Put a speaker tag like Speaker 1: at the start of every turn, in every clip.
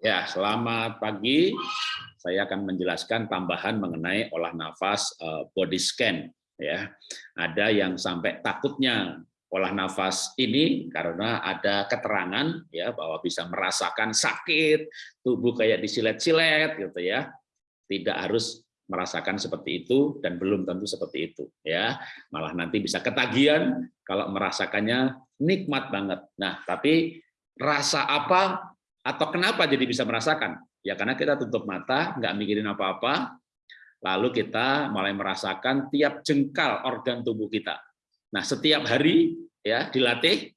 Speaker 1: Ya, selamat pagi. Saya akan menjelaskan tambahan mengenai olah nafas eh, body scan. Ya, ada yang sampai takutnya olah nafas ini karena ada keterangan ya bahwa bisa merasakan sakit, tubuh kayak disilet-silet gitu ya. Tidak harus merasakan seperti itu dan belum tentu seperti itu ya. Malah nanti bisa ketagihan kalau merasakannya nikmat banget. Nah, tapi rasa apa atau kenapa jadi bisa merasakan? Ya karena kita tutup mata, nggak mikirin apa-apa, lalu kita mulai merasakan tiap jengkal organ tubuh kita. Nah setiap hari ya dilatih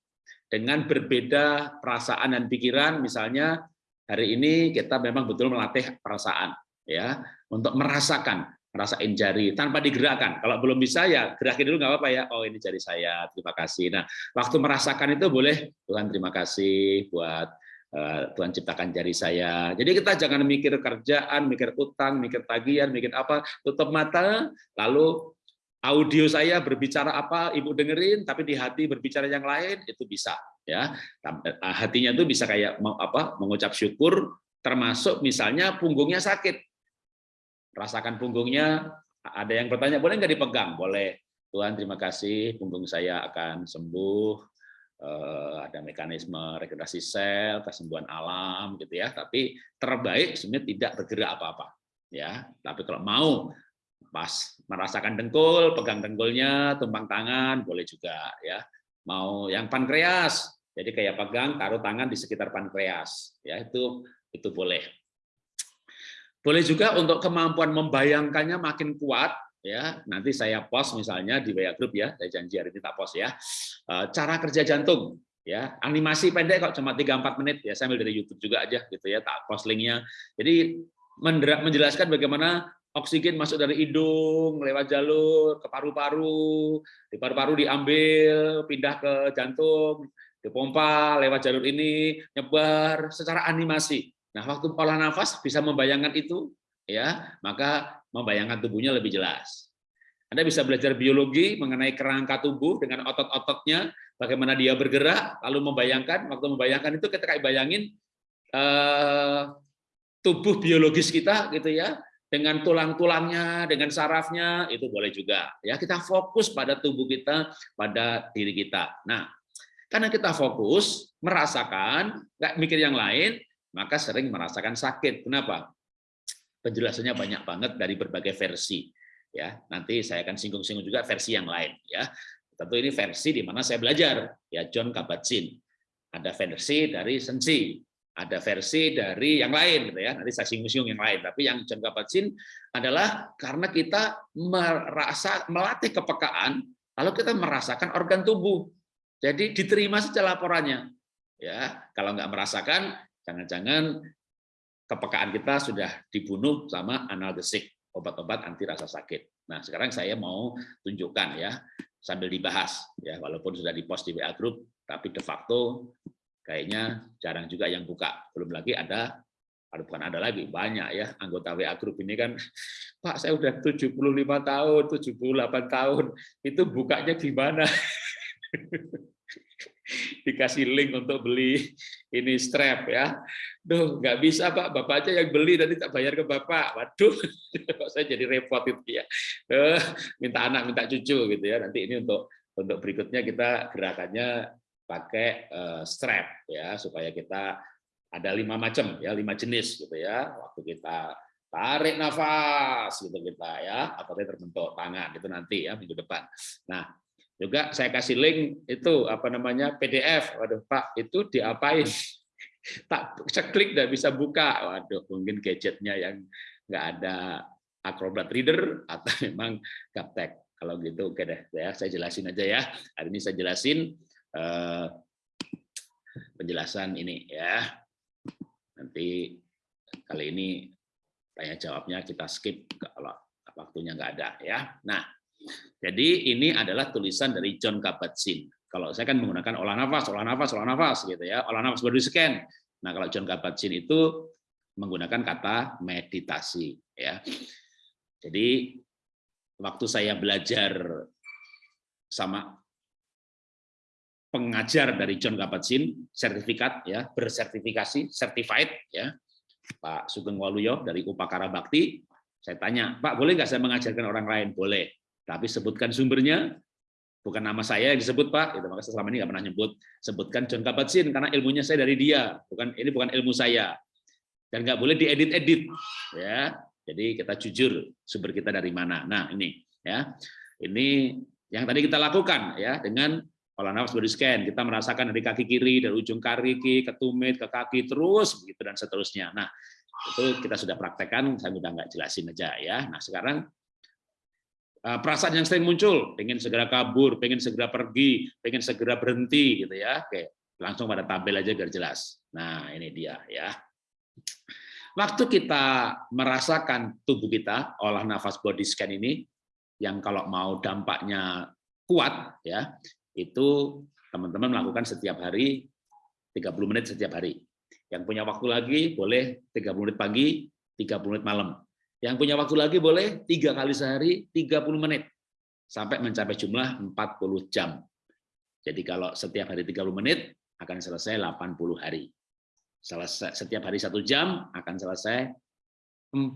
Speaker 1: dengan berbeda perasaan dan pikiran. Misalnya hari ini kita memang betul melatih perasaan ya untuk merasakan merasain jari tanpa digerakkan. Kalau belum bisa ya gerakin dulu nggak apa-apa ya. Oh ini jari saya, terima kasih. Nah waktu merasakan itu boleh Tuhan terima kasih buat Tuhan ciptakan jari saya. Jadi kita jangan mikir kerjaan, mikir utang, mikir tagihan, mikir apa, tutup mata, lalu audio saya berbicara apa, ibu dengerin, tapi di hati berbicara yang lain itu bisa, ya. Eh, hatinya itu bisa kayak mau apa, mengucap syukur, termasuk misalnya punggungnya sakit, rasakan punggungnya. Ada yang bertanya, boleh nggak dipegang? Boleh. Tuhan terima kasih, punggung saya akan sembuh Eh, ada mekanisme regenerasi sel, kesembuhan alam gitu ya. Tapi terbaik sebenarnya tidak bergerak apa-apa ya. Tapi kalau mau pas merasakan dengkul, pegang dengkulnya, tumpang tangan boleh juga ya. Mau yang pankreas, jadi kayak pegang taruh tangan di sekitar pankreas ya itu itu boleh. Boleh juga untuk kemampuan membayangkannya makin kuat ya nanti saya post misalnya di WA Group ya saya janji hari ini tak post ya. Eh, cara kerja jantung ya. Animasi pendek kok cuma 3-4 menit ya saya ambil dari YouTube juga aja gitu ya tak post linknya. Jadi menjelaskan bagaimana oksigen masuk dari hidung lewat jalur ke paru-paru di paru-paru diambil pindah ke jantung dipompa lewat jalur ini nyebar secara animasi. Nah waktu olah nafas bisa membayangkan itu ya. Maka membayangkan tubuhnya lebih jelas. Anda bisa belajar biologi mengenai kerangka tubuh dengan otot-ototnya, bagaimana dia bergerak, lalu membayangkan, waktu membayangkan itu ketika bayangin eh, tubuh biologis kita gitu ya, dengan tulang-tulangnya, dengan sarafnya, itu boleh juga. Ya, kita fokus pada tubuh kita, pada diri kita. Nah, karena kita fokus, merasakan, nggak mikir yang lain, maka sering merasakan sakit. Kenapa? Penjelasannya banyak banget dari berbagai versi ya. Nanti saya akan singgung-singgung juga versi yang lain ya. Tentu ini versi di mana saya belajar ya John Kabat-Zinn. Ada versi dari Sensi ada versi dari yang lain gitu ya. Nanti saya singgung-singgung yang lain. Tapi yang John Kabat-Zinn adalah karena kita merasa melatih kepekaan lalu kita merasakan organ tubuh. Jadi diterima saja laporannya ya. Kalau nggak merasakan jangan-jangan kepekaan kita sudah dibunuh sama analgesik, obat-obat anti rasa sakit. Nah, sekarang saya mau tunjukkan ya, sambil dibahas ya, walaupun sudah dipost di WA group, tapi de facto kayaknya jarang juga yang buka. Belum lagi ada ada bukan ada lagi banyak ya anggota WA group ini kan Pak saya udah 75 tahun 78 tahun itu bukanya gimana dikasih link untuk beli ini strap ya. Duh, nggak bisa Pak, Bapak aja yang beli nanti tak bayar ke Bapak. Waduh, saya jadi repot itu ya. Uh, minta anak, minta cucu gitu ya. Nanti ini untuk untuk berikutnya kita gerakannya pakai uh, strap ya supaya kita ada lima macam ya, lima jenis gitu ya. Waktu kita tarik nafas gitu kita ya, atau terbentuk tangan itu nanti ya minggu depan. Nah, juga saya kasih link itu apa namanya PDF. Waduh Pak, itu diapain? Tak klik dan bisa buka. Waduh, mungkin gadgetnya yang nggak ada Acrobat Reader atau memang gaptek. Kalau gitu oke deh ya, saya jelasin aja ya. Hari ini saya jelasin eh, penjelasan ini ya. Nanti kali ini tanya jawabnya kita skip kalau waktunya nggak ada ya. Nah, jadi ini adalah tulisan dari John Kabat-Zinn. Kalau saya kan menggunakan olah nafas, olah nafas, olah nafas gitu ya, olah nafas body scan. Nah kalau John Kabat-Zinn itu menggunakan kata meditasi ya. Jadi waktu saya belajar sama pengajar dari John Kabat-Zinn, sertifikat ya, bersertifikasi, certified ya, Pak Sugeng Waluyo dari Upakara Bakti. Saya tanya, Pak boleh nggak saya mengajarkan orang lain? Boleh. Tapi sebutkan sumbernya, bukan nama saya yang disebut Pak, itu maka selama ini nggak pernah nyebut. Sebutkan John Kabat-Zinn karena ilmunya saya dari dia, bukan ini bukan ilmu saya. Dan nggak boleh diedit-edit, ya. Jadi kita jujur sumber kita dari mana. Nah ini, ya, ini yang tadi kita lakukan ya dengan olah nafas body scan. Kita merasakan dari kaki kiri, dari ujung kaki ke tumit, ke kaki terus begitu dan seterusnya. Nah itu kita sudah praktekkan, saya sudah nggak jelasin aja ya. Nah sekarang perasaan yang sering muncul, pengen segera kabur, pengen segera pergi, pengen segera berhenti, gitu ya. Oke, langsung pada tabel aja biar jelas. Nah, ini dia ya. Waktu kita merasakan tubuh kita, olah nafas body scan ini, yang kalau mau dampaknya kuat, ya, itu teman-teman melakukan setiap hari 30 menit setiap hari. Yang punya waktu lagi boleh 30 menit pagi, 30 menit malam. Yang punya waktu lagi boleh tiga kali sehari 30 menit sampai mencapai jumlah 40 jam. Jadi kalau setiap hari 30 menit akan selesai 80 hari. Selesai setiap hari satu jam akan selesai 40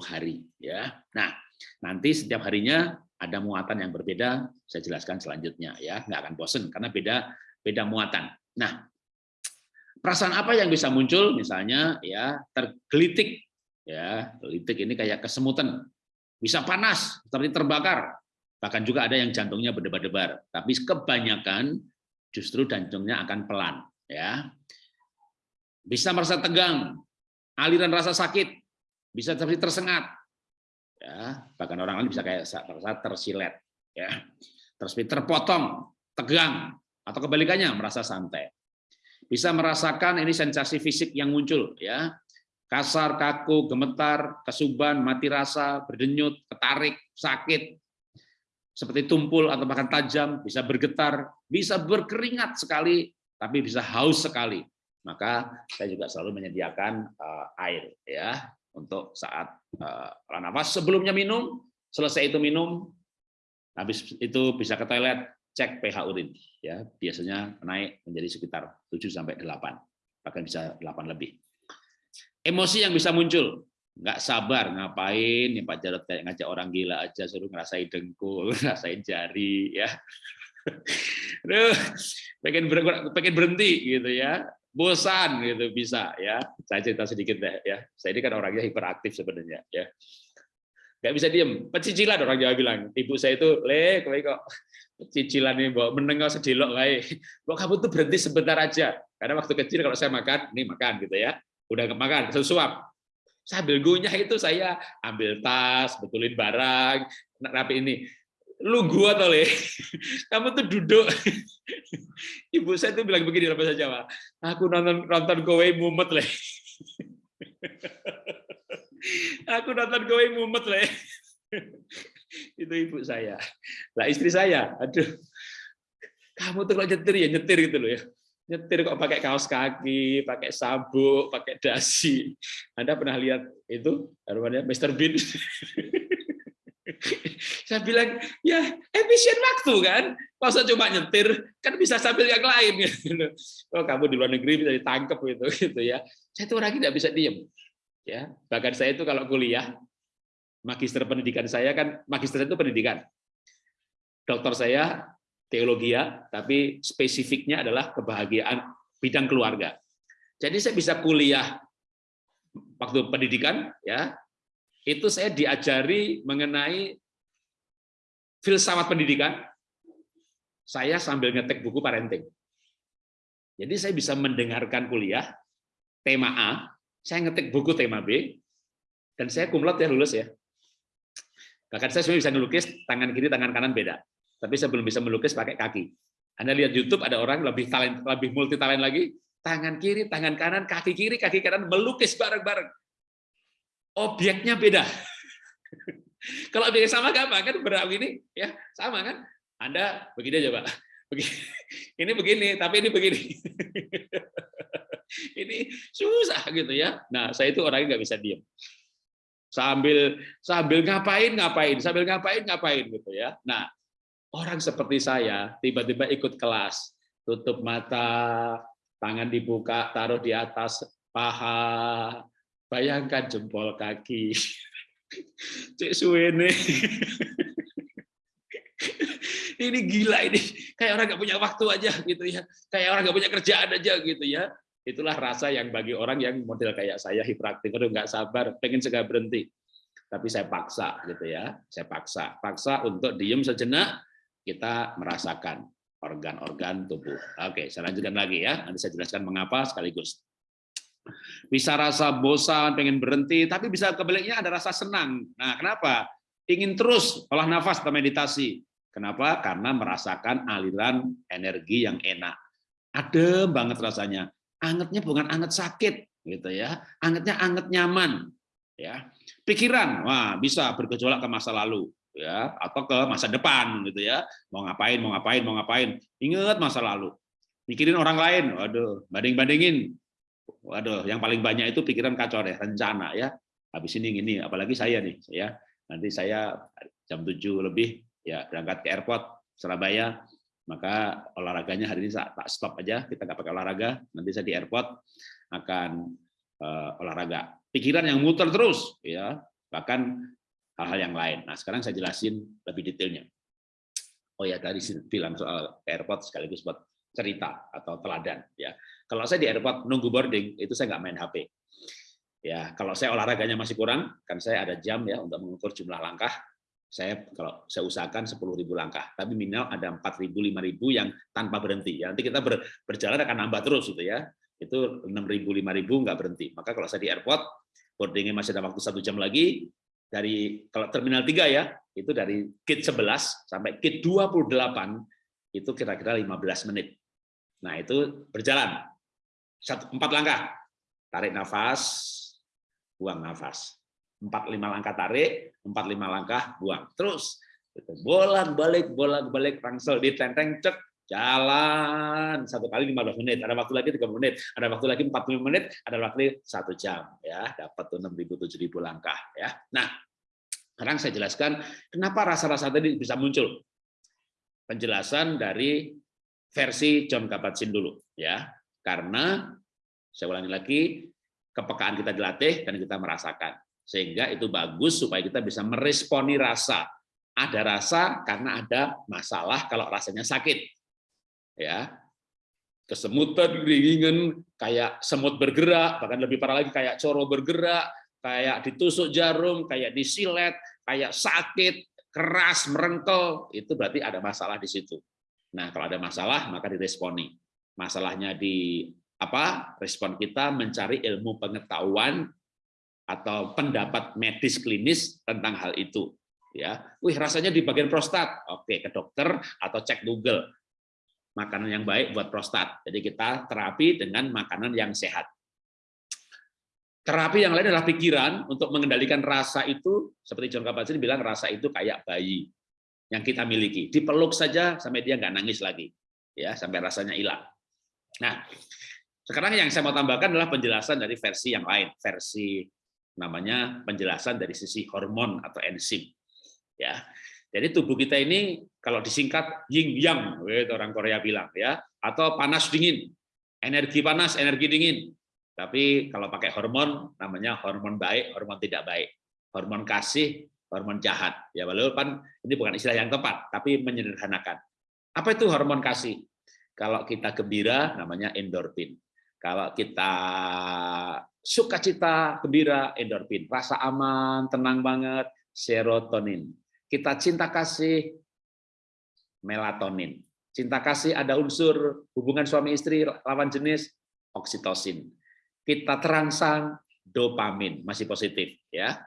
Speaker 1: hari ya. Nah, nanti setiap harinya ada muatan yang berbeda, saya jelaskan selanjutnya ya, nggak akan bosen karena beda beda muatan. Nah, perasaan apa yang bisa muncul misalnya ya tergelitik ya litik ini kayak kesemutan. Bisa panas seperti terbakar. Bahkan juga ada yang jantungnya berdebar-debar. Tapi kebanyakan justru jantungnya akan pelan ya. Bisa merasa tegang aliran rasa sakit bisa seperti tersengat ya. Bahkan orang lain bisa kayak merasa tersilet ya. Terus terpotong tegang atau kebalikannya merasa santai. Bisa merasakan ini sensasi fisik yang muncul ya kasar, kaku, gemetar, kesuban, mati rasa, berdenyut, ketarik, sakit, seperti tumpul atau bahkan tajam, bisa bergetar, bisa berkeringat sekali, tapi bisa haus sekali. Maka saya juga selalu menyediakan uh, air ya untuk saat uh, nafas. Sebelumnya minum, selesai itu minum, habis itu bisa ke toilet, cek pH urin. Ya biasanya naik menjadi sekitar 7 sampai 8, bahkan bisa 8 lebih emosi yang bisa muncul. Nggak sabar ngapain nih Pak Jarod kayak ngajak orang gila aja suruh ngerasain dengkul ngerasain jari ya. Duh, pengen ber, pengen berhenti gitu ya. Bosan gitu bisa ya. Saya cerita sedikit deh ya. Saya ini kan orangnya hiperaktif sebenarnya ya. Nggak bisa diem. Pecicilan orang Jawa bilang. Ibu saya itu le kok pecicilan ini bawa menengok sedilok kayak kok kamu tuh berhenti sebentar aja? Karena waktu kecil kalau saya makan ini makan gitu ya udah kemakan sesuap sambil gunyah itu saya ambil tas betulin barang rapi ini. Lu gua atau le. Kamu tuh duduk. Ibu saya tuh bilang begini dalam bahasa Jawa. Aku nonton nonton kowe mumet le. Aku nonton kowe mumet le. Itu ibu saya. Lah istri saya. Aduh. Kamu tuh kalau nyetir ya? Nyetir gitu loh ya nyetir kok pakai kaos kaki, pakai sabuk, pakai dasi. Anda pernah lihat itu namanya Mr. Bean? Saya bilang, ya efisien waktu kan. Masa cuma nyetir, kan bisa sambil yang lain. Oh, kamu di luar negeri bisa ditangkap gitu, gitu ya. Saya itu orang tidak bisa diem. Ya, bahkan saya itu kalau kuliah, magister pendidikan saya kan, magister itu pendidikan. Dokter saya teologi ya, tapi spesifiknya adalah kebahagiaan bidang keluarga. Jadi saya bisa kuliah waktu pendidikan ya, itu saya diajari mengenai filsafat pendidikan. Saya sambil ngetek buku parenting. Jadi saya bisa mendengarkan kuliah tema A, saya ngetik buku tema B, dan saya kumlot ya lulus ya. Bahkan saya sebenarnya bisa ngelukis tangan kiri, tangan kanan beda tapi saya belum bisa melukis pakai kaki. Anda lihat YouTube ada orang lebih talent, lebih multi talent lagi, tangan kiri, tangan kanan, kaki kiri, kaki kanan melukis bareng-bareng. Objeknya beda. Kalau objeknya sama gampang kan berapa ini ya sama kan? Anda begini aja Pak. Begini. Ini begini, tapi ini begini. ini susah gitu ya. Nah, saya itu orangnya nggak bisa diam sambil sambil ngapain ngapain sambil ngapain ngapain gitu ya nah Orang seperti saya tiba-tiba ikut kelas, tutup mata, tangan dibuka, taruh di atas paha, Bayangkan jempol kaki. Cek suwene. ini gila ini. Kayak orang nggak punya waktu aja gitu ya. Kayak orang nggak punya kerjaan aja gitu ya. Itulah rasa yang bagi orang yang model kayak saya hiperaktif, aduh nggak sabar, pengen segera berhenti. Tapi saya paksa gitu ya. Saya paksa, paksa untuk diem sejenak, kita merasakan organ-organ tubuh. Oke, saya lanjutkan lagi ya. Nanti saya jelaskan mengapa sekaligus. Bisa rasa bosan, pengen berhenti, tapi bisa kebaliknya ada rasa senang. Nah, kenapa? Ingin terus olah nafas atau meditasi. Kenapa? Karena merasakan aliran energi yang enak. Adem banget rasanya. Angetnya bukan anget sakit, gitu ya. Angetnya anget nyaman, ya. Pikiran, wah bisa bergejolak ke masa lalu, ya, atau ke masa depan, gitu ya. Mau ngapain, mau ngapain, mau ngapain. Ingat masa lalu. Mikirin orang lain, waduh, banding-bandingin, Waduh, yang paling banyak itu pikiran kacau deh, rencana ya. Habis ini ini, apalagi saya nih, ya. Nanti saya jam 7 lebih ya berangkat ke airport Surabaya, maka olahraganya hari ini tak stop aja, kita nggak pakai olahraga. Nanti saya di airport akan uh, olahraga. Pikiran yang muter terus, ya, bahkan hal-hal yang lain. Nah, sekarang saya jelasin lebih detailnya. Oh ya, tadi bilang soal airport sekaligus buat cerita atau teladan ya. Kalau saya di airport nunggu boarding itu saya nggak main HP. Ya, kalau saya olahraganya masih kurang, kan saya ada jam ya untuk mengukur jumlah langkah. Saya kalau saya usahakan 10.000 langkah, tapi minimal ada 4.000 5.000 yang tanpa berhenti. Ya, nanti kita ber, berjalan akan nambah terus gitu ya. Itu 6.000 5.000 nggak berhenti. Maka kalau saya di airport boardingnya masih ada waktu satu jam lagi, dari kalau terminal 3 ya, itu dari gate 11 sampai gate 28 itu kira-kira 15 menit. Nah, itu berjalan. Satu, empat langkah. Tarik nafas, buang nafas. Empat lima langkah tarik, empat lima langkah buang. Terus bolak-balik, bolak-balik rangsel di tenteng cek jalan satu kali 15 menit, ada waktu lagi 30 menit, ada waktu lagi 45 menit, ada waktu satu jam ya, dapat tuh 6.000 7.000 langkah ya. Nah, sekarang saya jelaskan kenapa rasa-rasa tadi bisa muncul. Penjelasan dari versi John Kabat-Zinn dulu ya. Karena saya ulangi lagi kepekaan kita dilatih dan kita merasakan. Sehingga itu bagus supaya kita bisa meresponi rasa. Ada rasa karena ada masalah kalau rasanya sakit. Ya. Kesemutan, ringan, kayak semut bergerak, bahkan lebih parah lagi kayak coro bergerak, kayak ditusuk jarum, kayak disilet, kayak sakit, keras, merengkel, itu berarti ada masalah di situ. Nah, kalau ada masalah maka diresponi. Masalahnya di apa? Respon kita mencari ilmu pengetahuan atau pendapat medis klinis tentang hal itu. Ya, wih rasanya di bagian prostat. Oke, ke dokter atau cek Google. Makanan yang baik buat prostat. Jadi kita terapi dengan makanan yang sehat. Terapi yang lain adalah pikiran untuk mengendalikan rasa itu, seperti John Kabat-Zinn bilang rasa itu kayak bayi yang kita miliki. Dipeluk saja sampai dia nggak nangis lagi, ya sampai rasanya hilang. Nah, sekarang yang saya mau tambahkan adalah penjelasan dari versi yang lain, versi namanya penjelasan dari sisi hormon atau enzim. Ya, jadi tubuh kita ini kalau disingkat yin yang, itu orang Korea bilang ya, atau panas dingin, energi panas, energi dingin. Tapi kalau pakai hormon namanya hormon baik, hormon tidak baik. Hormon kasih, hormon jahat. Ya walaupun ini bukan istilah yang tepat, tapi menyederhanakan. Apa itu hormon kasih? Kalau kita gembira namanya endorfin. Kalau kita sukacita, gembira, endorfin. Rasa aman, tenang banget, serotonin. Kita cinta kasih, melatonin. Cinta kasih ada unsur hubungan suami istri lawan jenis oksitosin. Kita terangsang dopamin masih positif ya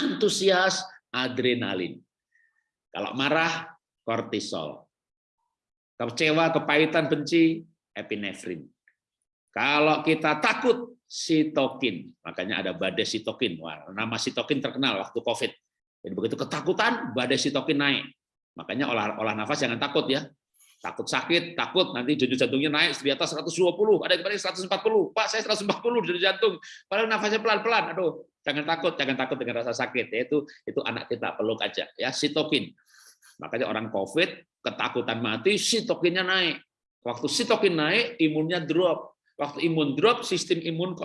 Speaker 1: antusias, adrenalin. Kalau marah, kortisol. Kecewa, kepahitan, benci, epinefrin. Kalau kita takut, sitokin. Makanya ada badai sitokin. Wah, nama sitokin terkenal waktu COVID. Jadi begitu ketakutan, badai sitokin naik. Makanya olah olah nafas jangan takut ya takut sakit, takut nanti denyut jantungnya naik di atas 120, ada yang 140. Pak, saya 140 denyut jantung. Padahal nafasnya pelan-pelan. Aduh, jangan takut, jangan takut dengan rasa sakit. Itu itu anak kita peluk aja ya, sitokin. Makanya orang Covid ketakutan mati, sitokinnya naik. Waktu sitokin naik, imunnya drop. Waktu imun drop, sistem imun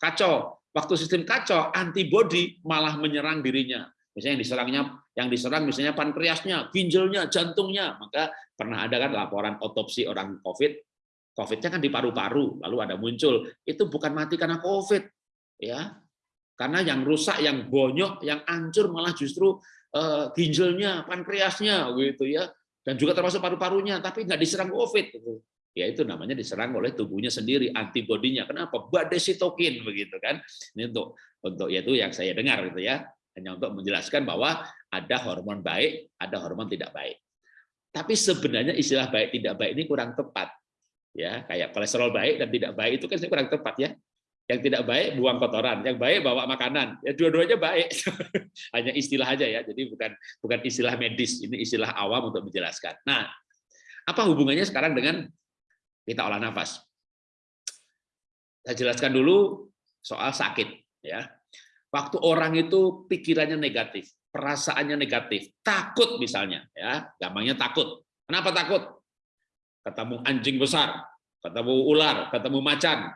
Speaker 1: kacau. Waktu sistem kacau, antibodi malah menyerang dirinya. Misalnya yang diserangnya, yang diserang misalnya pankreasnya, ginjalnya, jantungnya. Maka pernah ada kan laporan otopsi orang COVID, COVID-nya kan di paru-paru, lalu ada muncul. Itu bukan mati karena COVID, ya, karena yang rusak, yang bonyok, yang hancur malah justru uh, ginjalnya, pankreasnya, gitu ya, dan juga termasuk paru-parunya, tapi nggak diserang COVID. Gitu. Ya itu namanya diserang oleh tubuhnya sendiri, antibodinya. Kenapa? Badai sitokin begitu kan? Ini untuk untuk yaitu yang saya dengar gitu ya, hanya untuk menjelaskan bahwa ada hormon baik, ada hormon tidak baik. Tapi sebenarnya istilah baik tidak baik ini kurang tepat. Ya, kayak kolesterol baik dan tidak baik itu kan kurang tepat ya. Yang tidak baik buang kotoran, yang baik bawa makanan. Ya dua-duanya baik. Hanya istilah aja ya. Jadi bukan bukan istilah medis, ini istilah awam untuk menjelaskan. Nah, apa hubungannya sekarang dengan kita olah nafas? Saya jelaskan dulu soal sakit ya. Waktu orang itu pikirannya negatif, perasaannya negatif, takut misalnya, ya, gampangnya takut. Kenapa takut? Ketemu anjing besar, ketemu ular, ketemu macan.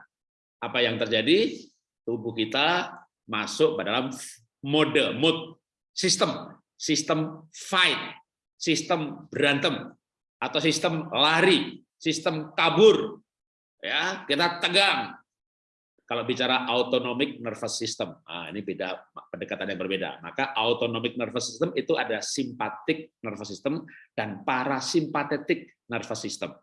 Speaker 1: Apa yang terjadi? Tubuh kita masuk pada dalam mode, mood, sistem, sistem fight, sistem berantem, atau sistem lari, sistem kabur. Ya, kita tegang, kalau bicara autonomic nervous system, nah, ini beda pendekatan yang berbeda. Maka autonomic nervous system itu ada sympathetic nervous system dan parasimpatetic nervous system.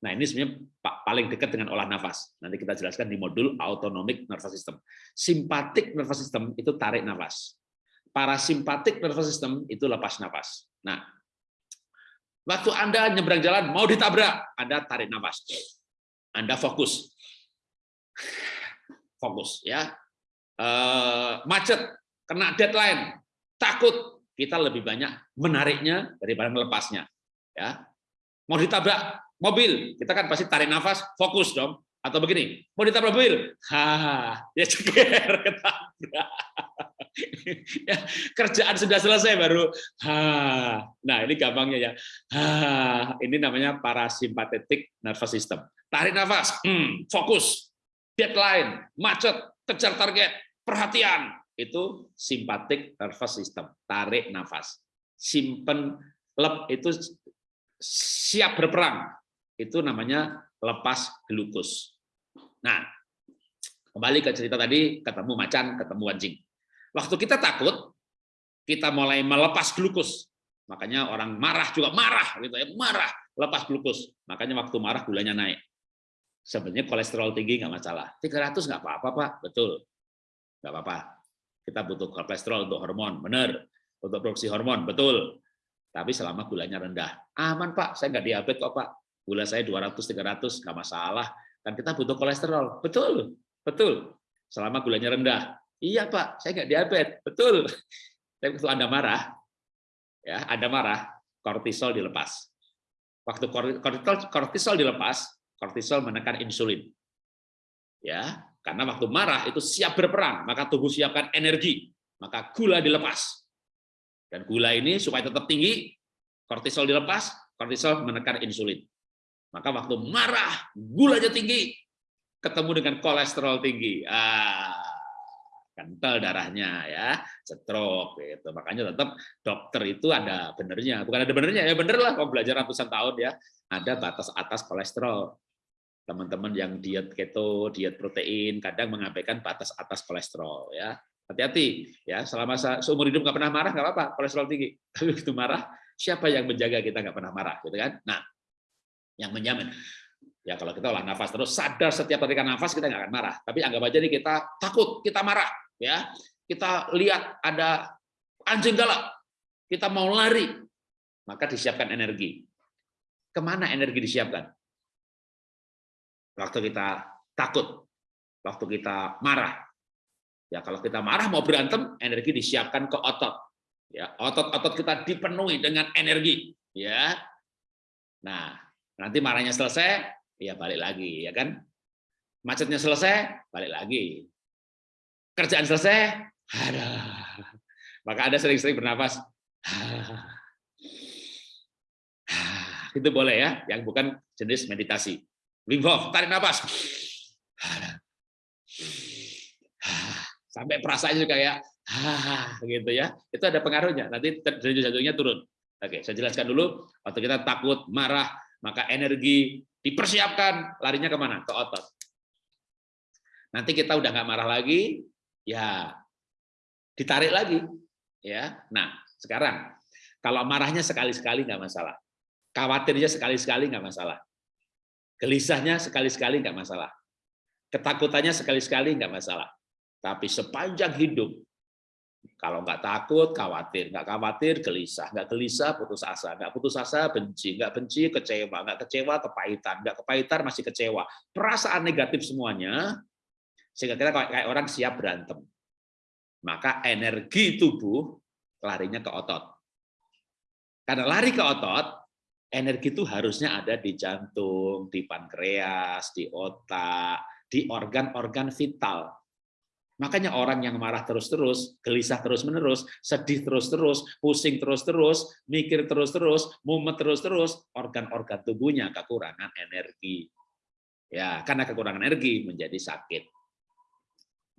Speaker 1: Nah ini sebenarnya paling dekat dengan olah nafas. Nanti kita jelaskan di modul autonomic nervous system. Sympathetic nervous system itu tarik nafas. Parasimpathetic nervous system itu lepas nafas. Nah, waktu Anda nyebrang jalan mau ditabrak, Anda tarik nafas. Anda fokus fokus ya. Eh, macet kena deadline takut. Kita lebih banyak menariknya daripada melepasnya ya. Mau ditabrak mobil kita kan pasti tarik nafas fokus dong. Atau begini mau ditabrak mobil? Ha ya ceker ketabrak. Ya, kerjaan sudah selesai baru. Ha nah ini gampangnya ya. Ha ini namanya parasimpatetik nervous system. Tarik nafas hmm, fokus deadline, macet, kejar target, perhatian, itu simpatik nervous system, tarik nafas. Simpen lep itu siap berperang, itu namanya lepas glukus. Nah, kembali ke cerita tadi, ketemu macan, ketemu anjing. Waktu kita takut, kita mulai melepas glukus. Makanya orang marah juga marah, gitu ya, marah, lepas glukus. Makanya waktu marah gulanya naik sebenarnya kolesterol tinggi nggak masalah. 300 nggak apa-apa, Pak. Betul. Nggak apa-apa. Kita butuh kolesterol untuk hormon, benar. Untuk produksi hormon, betul. Tapi selama gulanya rendah. Aman, Pak. Saya nggak diabetes kok, Pak. Gula saya 200-300, nggak masalah. Kan kita butuh kolesterol. Betul. Betul. Selama gulanya rendah. Iya, Pak. Saya nggak diabetes. Betul. Tapi waktu Anda marah, ya, Anda marah, kortisol dilepas. Waktu kortisol, kortisol dilepas, kortisol menekan insulin. Ya, karena waktu marah itu siap berperang, maka tubuh siapkan energi, maka gula dilepas. Dan gula ini supaya tetap tinggi, kortisol dilepas, kortisol menekan insulin. Maka waktu marah, gulanya tinggi, ketemu dengan kolesterol tinggi. Ah, kental darahnya ya, stroke gitu. Makanya tetap dokter itu ada benernya, bukan ada benernya ya bener lah kalau belajar ratusan tahun ya, ada batas atas kolesterol teman-teman yang diet keto, diet protein, kadang mengabaikan batas atas kolesterol. ya Hati-hati, ya selama seumur hidup nggak pernah marah nggak apa-apa, kolesterol tinggi. Tapi begitu marah, siapa yang menjaga kita nggak pernah marah, gitu kan? Nah, yang menjamin, ya kalau kita olah nafas terus sadar setiap tarikan nafas kita nggak akan marah. Tapi anggap aja nih kita takut, kita marah, ya kita lihat ada anjing galak, kita mau lari, maka disiapkan energi. Ke mana energi disiapkan? Waktu kita takut, waktu kita marah. Ya kalau kita marah mau berantem, energi disiapkan ke otot. Ya, otot-otot kita dipenuhi dengan energi, ya. Nah, nanti marahnya selesai, ya balik lagi, ya kan? Macetnya selesai, balik lagi. Kerjaan selesai, ada. Maka ada sering-sering bernapas. Itu boleh ya, yang bukan jenis meditasi. Wim Hof, tarik nafas. sampai perasaan juga kayak ah gitu ya. Itu ada pengaruhnya. Nanti derajat jantungnya turun. Oke, saya jelaskan dulu. Waktu kita takut, marah, maka energi dipersiapkan larinya ke mana? Ke otot. Nanti kita udah nggak marah lagi, ya ditarik lagi. Ya, nah sekarang kalau marahnya sekali-sekali nggak masalah, khawatirnya sekali-sekali nggak masalah, gelisahnya sekali-sekali nggak masalah, ketakutannya sekali-sekali nggak masalah. Tapi sepanjang hidup kalau nggak takut, khawatir. Nggak khawatir, gelisah. Nggak gelisah, putus asa. Nggak putus asa, benci. Nggak benci, kecewa. Nggak kecewa, kepahitan. Nggak kepahitan, masih kecewa. Perasaan negatif semuanya, sehingga kita kayak orang siap berantem. Maka energi tubuh larinya ke otot. Karena lari ke otot, energi itu harusnya ada di jantung, di pankreas, di otak, di organ-organ vital Makanya orang yang marah terus-terus, gelisah terus-menerus, sedih terus-terus, pusing terus-terus, mikir terus-terus, mumet terus-terus, organ-organ tubuhnya kekurangan energi. Ya, karena kekurangan energi menjadi sakit.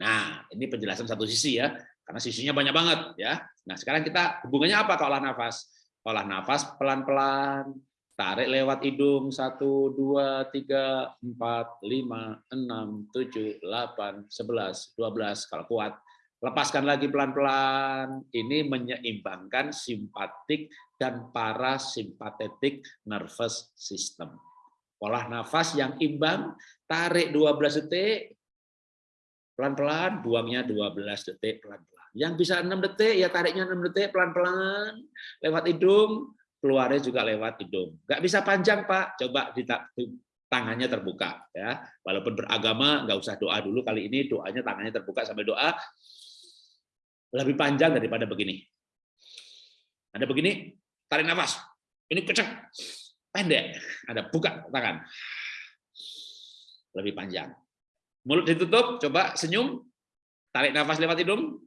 Speaker 1: Nah, ini penjelasan satu sisi ya, karena sisinya banyak banget ya. Nah, sekarang kita hubungannya apa ke olah nafas? Olah nafas pelan-pelan, Tarik lewat hidung, 1, 2, 3, 4, 5, 6, 7, 8, 11, 12, kalau kuat. Lepaskan lagi pelan-pelan. Ini menyeimbangkan simpatik dan parasimpatetik nervous system. Olah nafas yang imbang, tarik 12 detik, pelan-pelan, buangnya 12 detik pelan-pelan. Yang bisa 6 detik, ya tariknya 6 detik pelan-pelan, lewat hidung, keluarnya juga lewat hidung. Nggak bisa panjang Pak, coba di tangannya terbuka ya. Walaupun beragama nggak usah doa dulu kali ini doanya tangannya terbuka sambil doa lebih panjang daripada begini. Ada begini, tarik nafas. Ini kencang, pendek. Ada buka tangan. Lebih panjang. Mulut ditutup, coba senyum. Tarik nafas lewat hidung,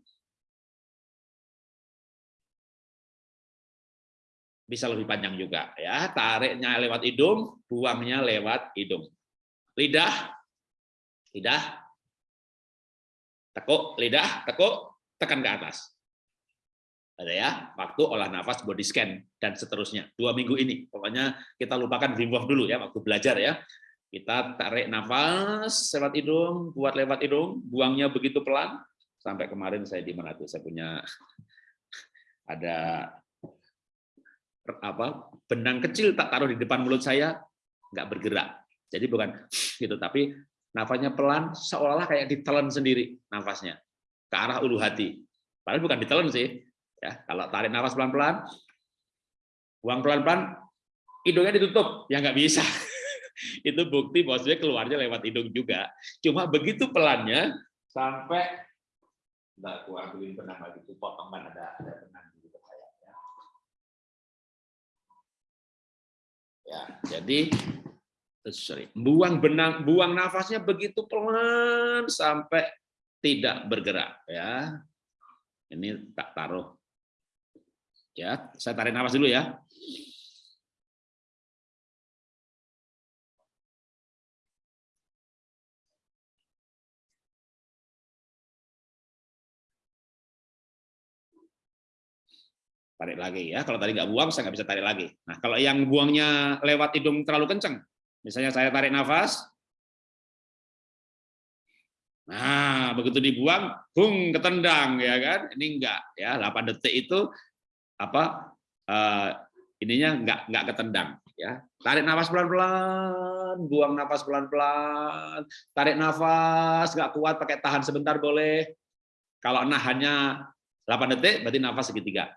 Speaker 1: bisa lebih panjang juga ya. Tariknya lewat hidung buangnya lewat hidung. Lidah lidah. Tekuk lidah tekuk tekan ke atas. Ada ya waktu olah nafas body scan dan seterusnya. Dua minggu ini. Pokoknya kita lupakan Wim dulu ya waktu belajar ya. Kita tarik nafas lewat hidung buat lewat hidung buangnya begitu pelan. Sampai kemarin saya di mana tuh saya punya ada apa benang kecil tak taruh di depan mulut saya nggak bergerak. Jadi bukan gitu tapi nafasnya pelan seolah-olah kayak ditelan sendiri nafasnya ke arah ulu hati. Padahal bukan ditelan sih ya. Kalau tarik nafas pelan-pelan buang pelan-pelan hidungnya ditutup. Ya nggak bisa. Itu bukti bahwa keluarnya lewat hidung juga. Cuma begitu pelannya sampai nggak kuat ambilin benang lagi potongan ada ada Ya, jadi sorry, buang benang, buang nafasnya begitu pelan sampai tidak bergerak ya. Ini tak taruh. Ya, saya tarik nafas dulu ya. Tarik lagi ya. Kalau tadi nggak buang, saya nggak bisa tarik lagi. Nah, kalau yang buangnya lewat hidung terlalu kencang, misalnya saya tarik nafas, nah begitu dibuang, bung ketendang ya kan? Ini enggak ya, 8 detik itu apa? Uh, ininya enggak enggak ketendang ya. Tarik nafas pelan-pelan, buang nafas pelan-pelan, tarik nafas nggak kuat pakai tahan sebentar boleh. Kalau nahannya 8 detik berarti nafas segitiga.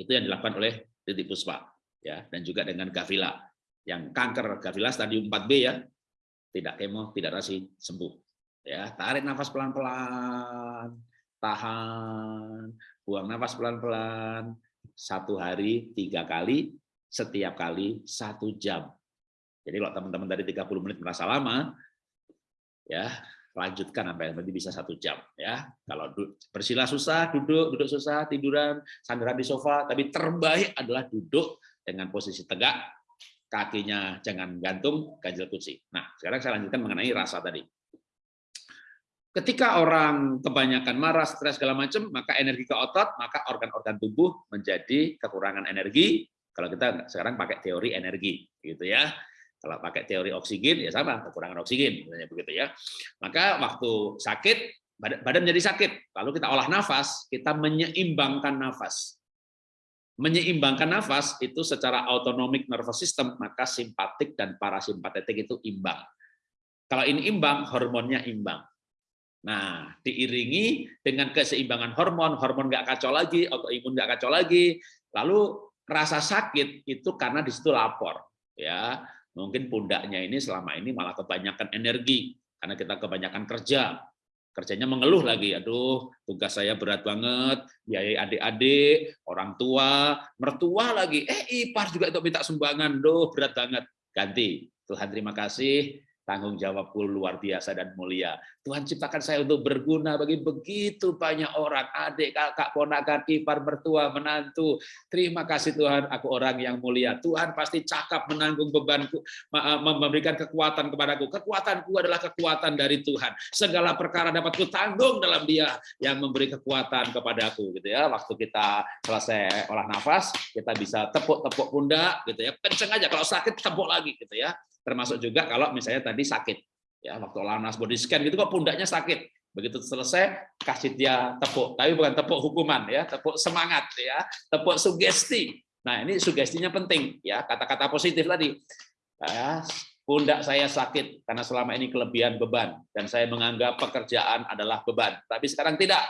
Speaker 1: Itu yang dilakukan oleh Titi Puspa ya dan juga dengan Gavila yang kanker Gavila stadium 4B ya. Tidak kemo, tidak rasi, sembuh. Ya, tarik nafas pelan-pelan, tahan, buang nafas pelan-pelan, satu hari tiga kali, setiap kali satu jam. Jadi kalau teman-teman dari 30 menit merasa lama, ya lanjutkan sampai nanti bisa satu jam ya kalau bersila susah duduk duduk susah tiduran sandaran di sofa tapi terbaik adalah duduk dengan posisi tegak kakinya jangan gantung ganjil kursi nah sekarang saya lanjutkan mengenai rasa tadi Ketika orang kebanyakan marah, stres segala macam, maka energi ke otot, maka organ-organ tubuh menjadi kekurangan energi. Kalau kita sekarang pakai teori energi, gitu ya. Kalau pakai teori oksigen ya sama, kekurangan oksigen, begitu ya. Maka waktu sakit, badan jadi sakit, lalu kita olah nafas, kita menyeimbangkan nafas. Menyeimbangkan nafas itu secara autonomic nervous system, maka simpatik dan parasimpatetik itu imbang. Kalau ini imbang, hormonnya imbang Nah, diiringi dengan keseimbangan hormon, hormon nggak kacau lagi, autoimun nggak kacau lagi, lalu rasa sakit itu karena di situ lapor, ya mungkin pundaknya ini selama ini malah kebanyakan energi karena kita kebanyakan kerja, kerjanya mengeluh lagi, aduh tugas saya berat banget, biaya adik-adik, orang tua, mertua lagi, eh ipar juga itu minta sumbangan, doh berat banget, ganti. Tuhan terima kasih, tanggung jawabku luar biasa dan mulia. Tuhan ciptakan saya untuk berguna bagi begitu banyak orang, adik, kakak, ponakan, ipar, mertua, menantu. Terima kasih Tuhan, aku orang yang mulia. Tuhan pasti cakap menanggung bebanku, memberikan kekuatan kepadaku. Kekuatanku adalah kekuatan dari Tuhan. Segala perkara dapat ku tanggung dalam Dia yang memberi kekuatan kepadaku gitu ya. Waktu kita selesai olah nafas, kita bisa tepuk-tepuk pundak gitu ya. Kenceng aja kalau sakit tepuk lagi gitu ya termasuk juga kalau misalnya tadi sakit. Ya waktu lanas body scan gitu kok pundaknya sakit. Begitu selesai kasih dia tepuk. Tapi bukan tepuk hukuman ya. Tepuk semangat ya. Tepuk sugesti. Nah ini sugestinya penting ya. Kata-kata positif tadi. Ya, pundak saya sakit karena selama ini kelebihan beban dan saya menganggap pekerjaan adalah beban. Tapi sekarang tidak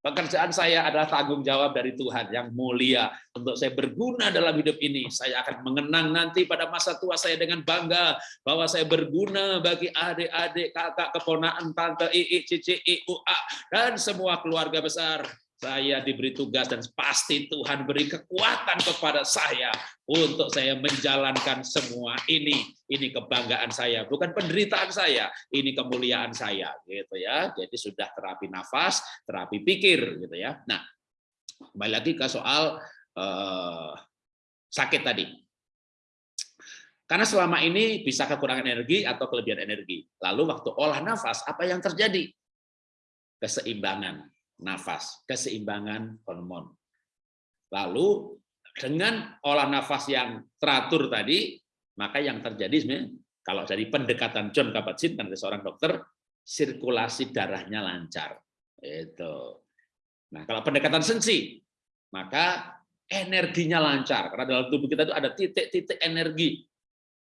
Speaker 1: Pekerjaan saya adalah tanggung jawab dari Tuhan yang mulia untuk saya berguna dalam hidup ini. Saya akan mengenang nanti pada masa tua saya dengan bangga bahwa saya berguna bagi adik-adik, kakak, keponaan, tante, ii, cici, iu, a, dan semua keluarga besar saya diberi tugas dan pasti Tuhan beri kekuatan kepada saya untuk saya menjalankan semua ini. Ini kebanggaan saya, bukan penderitaan saya, ini kemuliaan saya, gitu ya. Jadi sudah terapi nafas, terapi pikir, gitu ya. Nah, kembali lagi ke soal eh, sakit tadi. Karena selama ini bisa kekurangan energi atau kelebihan energi. Lalu waktu olah nafas, apa yang terjadi? Keseimbangan nafas, keseimbangan hormon. Lalu dengan olah nafas yang teratur tadi, maka yang terjadi sebenarnya kalau dari pendekatan John Kabat-Zinn seorang dokter, sirkulasi darahnya lancar. Itu. Nah, kalau pendekatan sensi, maka energinya lancar karena dalam tubuh kita itu ada titik-titik energi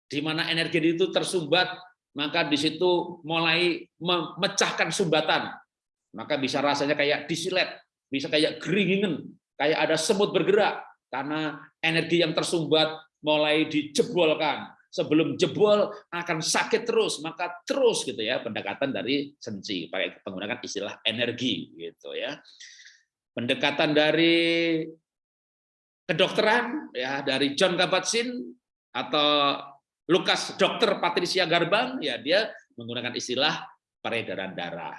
Speaker 1: di mana energi itu tersumbat maka di situ mulai memecahkan sumbatan maka bisa rasanya kayak disilet, bisa kayak geringingen, kayak ada semut bergerak, karena energi yang tersumbat mulai dijebolkan. Sebelum jebol akan sakit terus, maka terus gitu ya pendekatan dari sensi, pakai menggunakan istilah energi gitu ya. Pendekatan dari kedokteran ya dari John Kabat-Zinn atau Lukas Dokter Patricia Garbang ya dia menggunakan istilah peredaran darah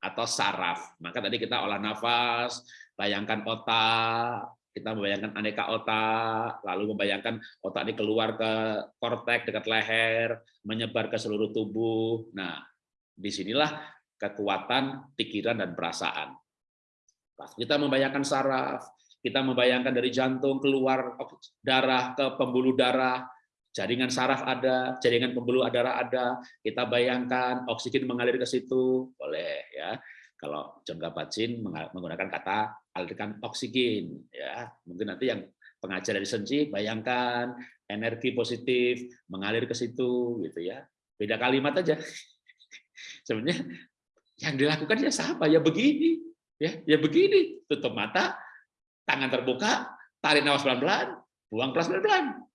Speaker 1: atau saraf. Maka tadi kita olah nafas, bayangkan otak, kita membayangkan aneka otak, lalu membayangkan otak ini keluar ke kortek dekat leher, menyebar ke seluruh tubuh. Nah, di sinilah kekuatan pikiran dan perasaan. Kita membayangkan saraf, kita membayangkan dari jantung keluar darah ke pembuluh darah, jaringan saraf ada, jaringan pembuluh darah ada, kita bayangkan oksigen mengalir ke situ, boleh ya. Kalau John Kabat-Zinn menggunakan kata alirkan oksigen, ya mungkin nanti yang pengajar dari sensi bayangkan energi positif mengalir ke situ, gitu ya. Beda kalimat aja. Sebenarnya yang dilakukan ya sama, ya begini, ya, ya begini, tutup mata, tangan terbuka, tarik nafas pelan-pelan, buang pelan-pelan,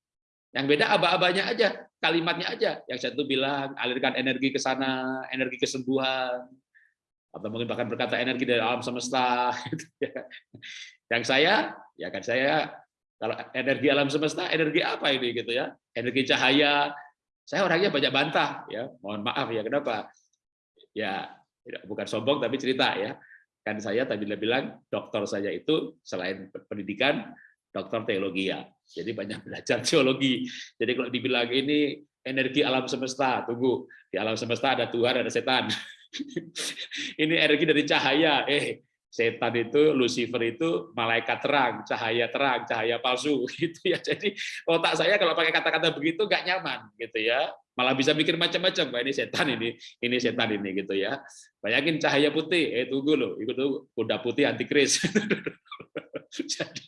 Speaker 1: yang beda aba-abanya aja, kalimatnya aja. Yang satu bilang alirkan energi ke sana, energi kesembuhan. Atau mungkin bahkan berkata energi dari alam semesta. Gitu ya. Yang saya, ya kan saya kalau energi alam semesta, energi apa ini gitu ya? Energi cahaya. Saya orangnya banyak bantah ya. Mohon maaf ya kenapa? Ya bukan sombong tapi cerita ya. Kan saya tadi bilang dokter saya itu selain pendidikan dokter teologi ya. Jadi banyak belajar teologi. Jadi kalau dibilang ini energi alam semesta, tunggu. Di alam semesta ada Tuhan, ada setan. ini energi dari cahaya. Eh, setan itu Lucifer itu malaikat terang, cahaya terang, cahaya palsu gitu ya. Jadi otak saya kalau pakai kata-kata begitu nggak nyaman gitu ya. Malah bisa mikir macam-macam, Wah, ini setan ini, ini setan ini gitu ya. Bayangin cahaya putih, eh tunggu loh, itu kuda putih antikris. jadi,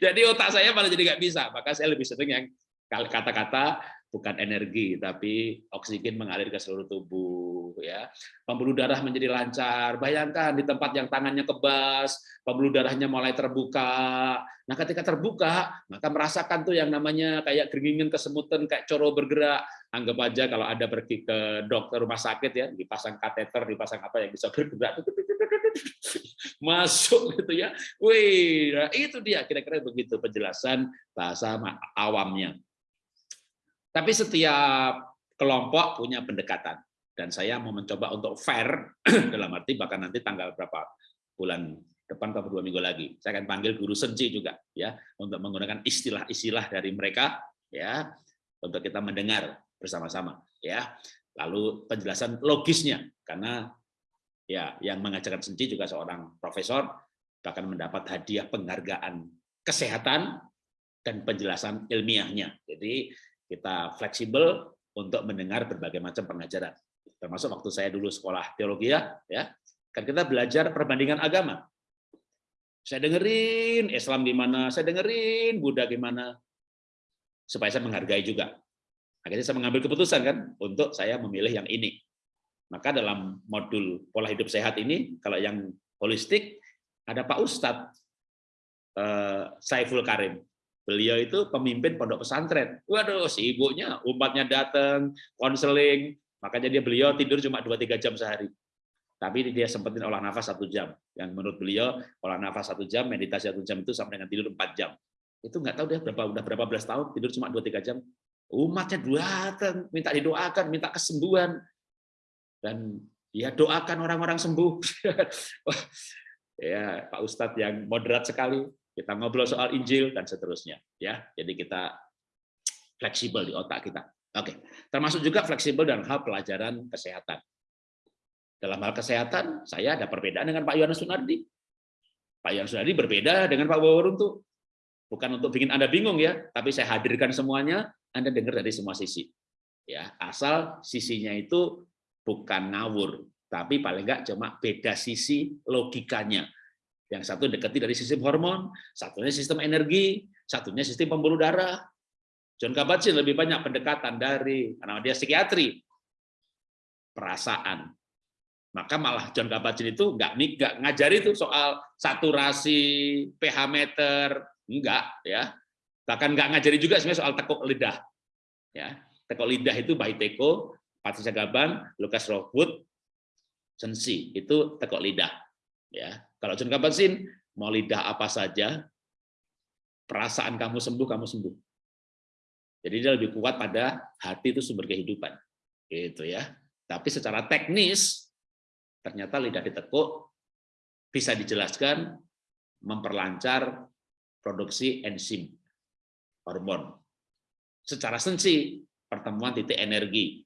Speaker 1: jadi otak saya malah jadi nggak bisa, maka saya lebih sering yang kata-kata bukan energi tapi oksigen mengalir ke seluruh tubuh ya. Pembuluh darah menjadi lancar. Bayangkan di tempat yang tangannya kebas pembuluh darahnya mulai terbuka. Nah ketika terbuka maka merasakan tuh yang namanya kayak geringingan kesemutan kayak coro bergerak. Anggap aja kalau ada pergi ke dokter rumah sakit ya dipasang kateter dipasang apa yang bisa bergerak masuk gitu ya. Wih nah itu dia kira-kira begitu penjelasan bahasa awamnya. Tapi setiap kelompok punya pendekatan. Dan saya mau mencoba untuk fair dalam arti bahkan nanti tanggal berapa bulan depan atau dua minggu lagi saya akan panggil guru senci juga ya untuk menggunakan istilah-istilah dari mereka ya untuk kita mendengar bersama-sama ya. Lalu penjelasan logisnya karena ya yang mengajarkan senci juga seorang profesor bahkan mendapat hadiah penghargaan kesehatan dan penjelasan ilmiahnya jadi kita fleksibel untuk mendengar berbagai macam pengajaran. Termasuk waktu saya dulu sekolah teologi ya, ya kan kita belajar perbandingan agama. Saya dengerin Islam gimana, saya dengerin Buddha gimana, supaya saya menghargai juga. Akhirnya saya mengambil keputusan kan untuk saya memilih yang ini. Maka dalam modul pola hidup sehat ini, kalau yang holistik ada Pak Ustadz eh, Saiful Karim. Beliau itu pemimpin pondok pesantren. Waduh, si ibunya, umatnya datang, konseling, makanya dia beliau tidur cuma 2-3 jam sehari. Tapi dia sempetin olah nafas satu jam. Yang menurut beliau, olah nafas satu jam, meditasi satu jam itu sampai dengan tidur 4 jam. Itu nggak tahu dia berapa udah berapa belas tahun tidur cuma 2-3 jam. Umatnya datang, minta didoakan, minta kesembuhan. Dan ya doakan orang-orang sembuh. ya Pak Ustadz yang moderat sekali kita ngobrol soal Injil dan seterusnya ya. Jadi kita fleksibel di otak kita. Oke termasuk juga fleksibel dalam hal pelajaran kesehatan. Dalam hal kesehatan saya ada perbedaan dengan Pak Yohanes Sunardi Pak Yohanes Sunardi berbeda dengan Pak Waworuntu bukan untuk bikin anda bingung ya tapi saya hadirkan semuanya anda dengar dari semua sisi. Ya asal sisinya itu bukan ngawur tapi paling enggak cuma beda sisi logikanya yang satu dekati dari sistem hormon, satunya sistem energi, satunya sistem pembuluh darah. John Kabat-Zinn lebih banyak pendekatan dari karena dia psikiatri perasaan. Maka malah John Kabat-Zinn itu nggak nggak ngajari itu soal saturasi, pH meter, enggak ya. Bahkan nggak ngajari juga sebenarnya soal tekuk lidah. Ya, tekuk lidah itu Teko, Patricia Gaban, Lucas Rockwood, Sensi itu tekuk lidah. Ya, kalau John Kabat-Zinn mau lidah apa saja, perasaan kamu sembuh, kamu sembuh. Jadi dia lebih kuat pada hati itu sumber kehidupan. Gitu ya. Tapi secara teknis ternyata lidah ditekuk bisa dijelaskan memperlancar produksi enzim hormon. Secara sensi pertemuan titik energi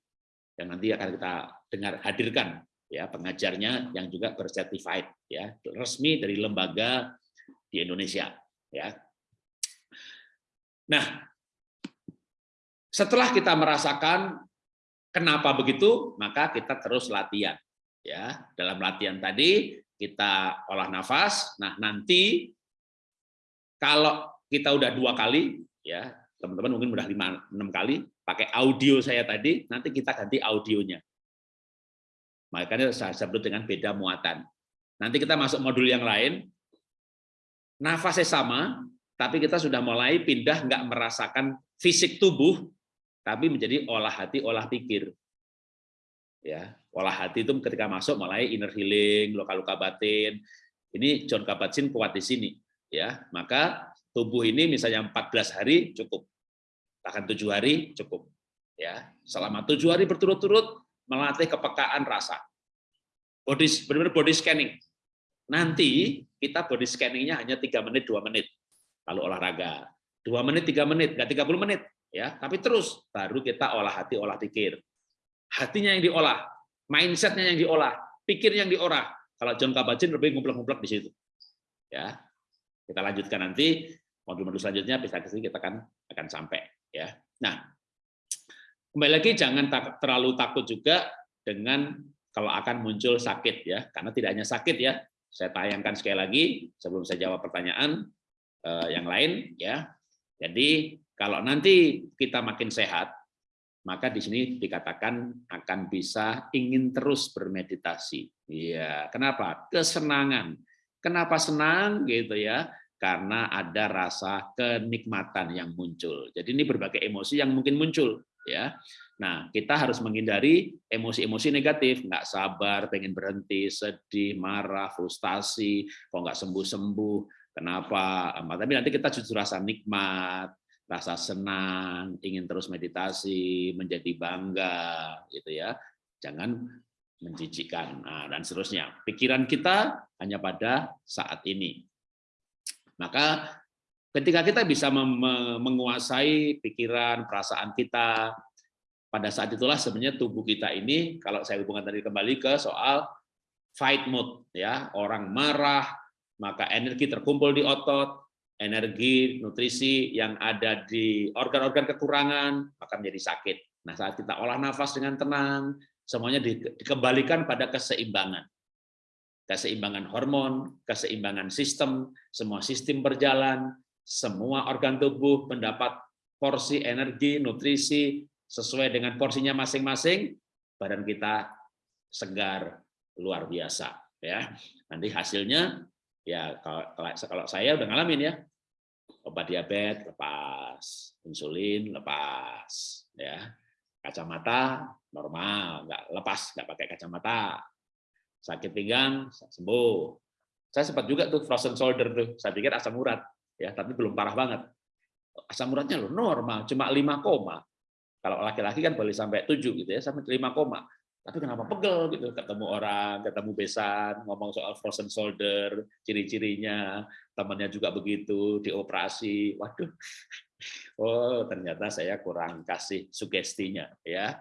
Speaker 1: yang nanti akan kita dengar hadirkan ya pengajarnya yang juga bersertified ya resmi dari lembaga di Indonesia ya. Nah, setelah kita merasakan kenapa begitu, maka kita terus latihan ya. Dalam latihan tadi kita olah nafas. Nah, nanti kalau kita udah dua kali ya, teman-teman mungkin udah lima enam kali pakai audio saya tadi, nanti kita ganti audionya. Makanya saya sebut dengan beda muatan. Nanti kita masuk modul yang lain, nafasnya sama, tapi kita sudah mulai pindah nggak merasakan fisik tubuh, tapi menjadi olah hati, olah pikir. Ya, olah hati itu ketika masuk mulai inner healing, luka-luka batin. Ini John Kabat-Zinn kuat di sini, ya. Maka tubuh ini misalnya 14 hari cukup, bahkan tujuh hari cukup. Ya, selama tujuh hari berturut-turut melatih kepekaan rasa. Body benar-benar body scanning. Nanti kita body scanningnya hanya tiga menit, dua menit. Lalu olahraga. dua menit, tiga menit, nggak 30 menit. ya Tapi terus, baru kita olah hati, olah pikir. Hatinya yang diolah, mindsetnya yang diolah. pikir yang diorah. Kalau John Kabat-Zinn lebih ngumpulak-ngumpulak di situ. Ya, kita lanjutkan nanti modul-modul selanjutnya bisa kita akan akan sampai ya. Nah, kembali lagi jangan tak, terlalu takut juga dengan kalau akan muncul sakit ya, karena tidak hanya sakit ya. Saya tayangkan sekali lagi sebelum saya jawab pertanyaan eh, yang lain ya. Jadi kalau nanti kita makin sehat, maka di sini dikatakan akan bisa ingin terus bermeditasi. Iya, kenapa? Kesenangan. Kenapa senang gitu ya? Karena ada rasa kenikmatan yang muncul. Jadi ini berbagai emosi yang mungkin muncul ya. Nah, kita harus menghindari emosi-emosi negatif, nggak sabar, pengen berhenti, sedih, marah, frustasi, kok nggak sembuh-sembuh, kenapa? Tapi nanti kita justru rasa nikmat, rasa senang, ingin terus meditasi, menjadi bangga, gitu ya. Jangan menjijikkan nah, dan seterusnya. Pikiran kita hanya pada saat ini. Maka ketika kita bisa menguasai pikiran, perasaan kita, pada saat itulah sebenarnya tubuh kita ini, kalau saya hubungkan tadi kembali ke soal fight mode, ya orang marah, maka energi terkumpul di otot, energi, nutrisi yang ada di organ-organ kekurangan, maka menjadi sakit. Nah, saat kita olah nafas dengan tenang, semuanya dikembalikan pada keseimbangan. Keseimbangan hormon, keseimbangan sistem, semua sistem berjalan, semua organ tubuh mendapat porsi energi, nutrisi sesuai dengan porsinya masing-masing, badan kita segar luar biasa ya. Nanti hasilnya ya kalau, kalau saya udah ngalamin ya. Obat diabetes lepas. Insulin lepas ya. Kacamata normal nggak lepas nggak pakai kacamata sakit pinggang sembuh. Saya sempat juga tuh frozen shoulder tuh. Saya pikir asam urat ya tapi belum parah banget. Asam uratnya loh normal cuma 5 koma. Kalau laki-laki kan boleh sampai 7 gitu ya sampai 5 koma. Tapi kenapa pegel gitu? Ketemu orang ketemu besan ngomong soal frozen shoulder ciri-cirinya. Temannya juga begitu dioperasi. Waduh. Oh ternyata saya kurang kasih sugestinya ya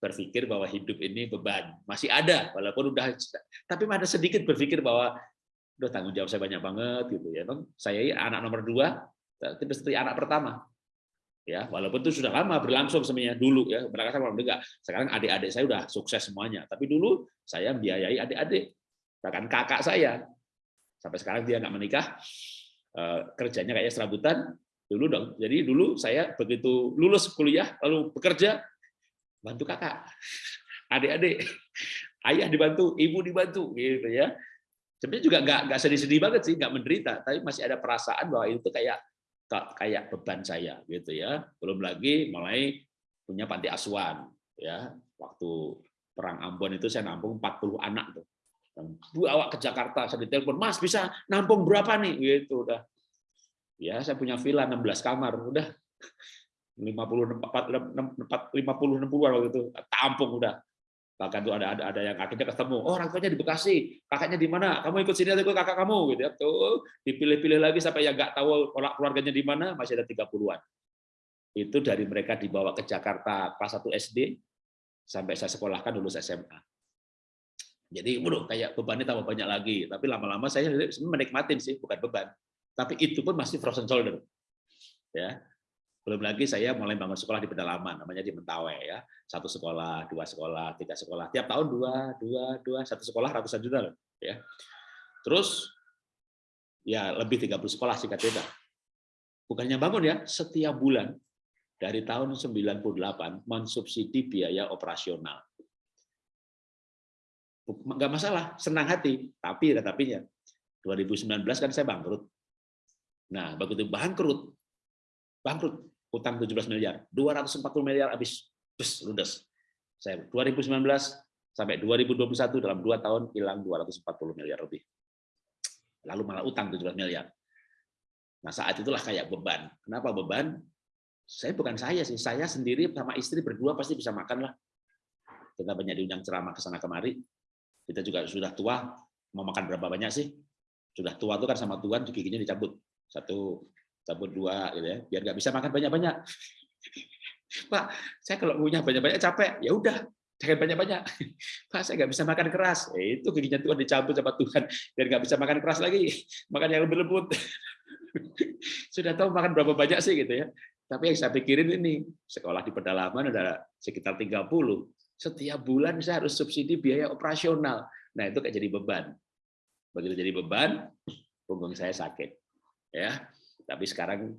Speaker 1: berpikir bahwa hidup ini beban. Masih ada walaupun udah tapi ada sedikit berpikir bahwa udah tanggung jawab saya banyak banget gitu ya saya anak nomor dua tapi seperti anak pertama. Ya walaupun itu sudah lama berlangsung semuanya dulu ya berangkat sama enggak sekarang adik-adik saya udah sukses semuanya tapi dulu saya biayai adik-adik bahkan kakak saya. Sampai sekarang dia nggak menikah eh, kerjanya kayak serabutan. Dulu dong jadi dulu saya begitu lulus kuliah lalu bekerja bantu kakak adik-adik ayah dibantu ibu dibantu gitu ya sebenarnya juga nggak nggak sedih-sedih banget sih nggak menderita tapi masih ada perasaan bahwa itu kayak kayak beban saya gitu ya. Belum lagi mulai punya panti asuhan ya. Waktu perang Ambon itu saya nampung 40 anak tuh. Dan bawa ke Jakarta, saya ditelepon, "Mas, bisa nampung berapa nih?" gitu udah. Ya, saya punya villa 16 kamar, udah 50 50 50 60 waktu itu. Tampung udah. Bahkan tuh ada ada ada yang akhirnya ketemu. Oh orang tuanya di Bekasi. Kakaknya di mana? Kamu ikut sini atau kakak kamu? Gitu ya. Tuh dipilih-pilih lagi sampai yang nggak tahu keluarganya di mana masih ada 30-an itu dari mereka dibawa ke Jakarta pas satu SD sampai saya sekolahkan lulus SMA jadi waduh kayak bebannya tambah banyak lagi. Tapi lama-lama saya menikmatin sih bukan beban. Tapi itu pun masih frozen shoulder. Ya belum lagi saya mulai bangun sekolah di pedalaman, namanya di Mentawai ya. Satu sekolah, dua sekolah, tiga sekolah. Tiap tahun dua, dua, dua, satu sekolah ratusan juta loh. Ya. Terus ya lebih 30 sekolah sih cerita. Bukannya bangun ya, setiap bulan dari tahun 98 mensubsidi biaya operasional. Enggak masalah, senang hati, tapi ada tapinya. 2019 kan saya bangkrut. Nah, begitu bangkrut, bangkrut utang 17 miliar. 240 miliar habis bus ludes. Saya 2019 sampai 2021 dalam dua tahun hilang 240 miliar lebih. Lalu malah utang 17 miliar. Nah saat itulah kayak beban. Kenapa beban? Saya bukan saya sih saya sendiri sama istri berdua pasti bisa makan lah. Kita banyak diundang ceramah ke sana kemari. Kita juga sudah tua mau makan berapa banyak sih? Sudah tua tuh kan sama Tuhan giginya dicabut. Satu cabut dua gitu ya biar nggak bisa makan banyak-banyak Pak saya kalau punya banyak-banyak capek ya udah jangan banyak-banyak. Pak, saya nggak bisa makan keras. Eh, itu giginya Tuhan dicabut sama Tuhan, dan nggak bisa makan keras lagi. Makan yang lebih lembut. Sudah tahu makan berapa banyak sih gitu ya. Tapi yang saya pikirin ini, sekolah di pedalaman ada sekitar 30. Setiap bulan saya harus subsidi biaya operasional. Nah, itu kayak jadi beban. Begitu jadi beban, punggung saya sakit. Ya, tapi sekarang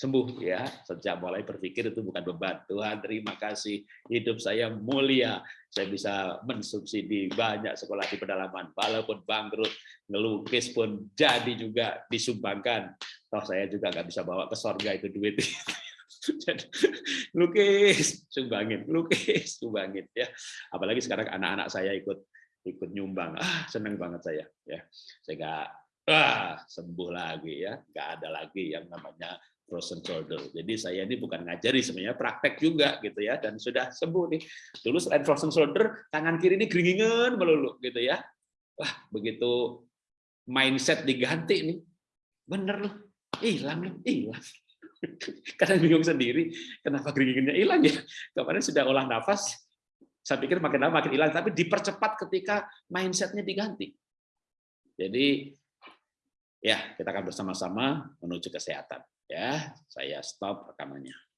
Speaker 1: sembuh ya. Sejak mulai berpikir itu bukan beban. Tuhan terima kasih. Hidup saya mulia. Saya bisa mensubsidi banyak sekolah di pedalaman. Walaupun bangkrut ngelukis pun jadi juga disumbangkan. Toh saya juga nggak bisa bawa ke sorga itu duit. Lukis sumbangin lukis sumbangin ya. Apalagi sekarang anak-anak saya ikut ikut nyumbang. Ah seneng banget saya ya. Saya ah sembuh lagi ya nggak ada lagi yang namanya frozen shoulder. Jadi saya ini bukan ngajari sebenarnya praktek juga gitu ya dan sudah sembuh nih. Dulu selain frozen shoulder, tangan kiri ini geringingan melulu gitu ya. Wah, begitu mindset diganti nih. Bener loh. Hilang loh, hilang. Karena bingung sendiri, kenapa geringingannya hilang ya? Kemarin sudah olah nafas, saya pikir makin lama makin hilang, tapi dipercepat ketika mindsetnya diganti. Jadi ya kita akan bersama-sama menuju kesehatan. Ya, saya stop rekamannya.